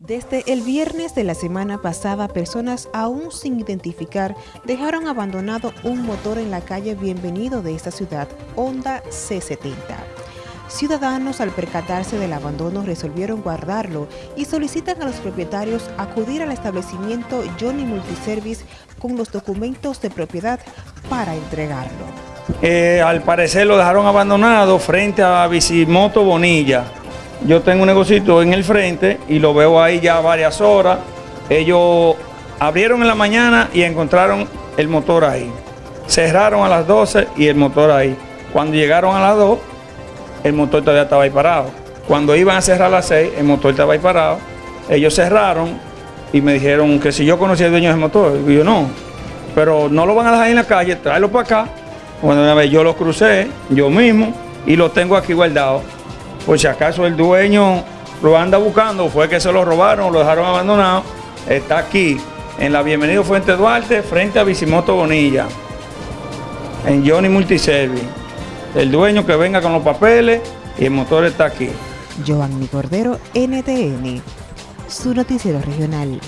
Desde el viernes de la semana pasada, personas aún sin identificar dejaron abandonado un motor en la calle Bienvenido de esta ciudad, Honda C70. Ciudadanos al percatarse del abandono resolvieron guardarlo y solicitan a los propietarios acudir al establecimiento Johnny Multiservice con los documentos de propiedad para entregarlo. Eh, al parecer lo dejaron abandonado frente a Bicimoto Bonilla yo tengo un negocito en el frente y lo veo ahí ya varias horas. Ellos abrieron en la mañana y encontraron el motor ahí. Cerraron a las 12 y el motor ahí. Cuando llegaron a las 2, el motor todavía estaba ahí parado. Cuando iban a cerrar a las 6, el motor estaba ahí parado. Ellos cerraron y me dijeron que si yo conocía al dueño del motor. Y yo no, pero no lo van a dejar en la calle, tráelo para acá. Bueno, yo lo crucé, yo mismo, y lo tengo aquí guardado. Por si acaso el dueño lo anda buscando, fue que se lo robaron, lo dejaron abandonado, está aquí, en la Bienvenido Fuente Duarte, frente a Bicimoto Bonilla, en Johnny Multiservice. El dueño que venga con los papeles y el motor está aquí. Giovanni Cordero, NTN, su noticiero regional.